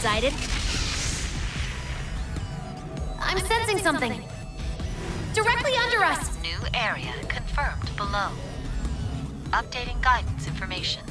excited. I'm sensing something. Directly under us! New area confirmed below. Updating guidance information.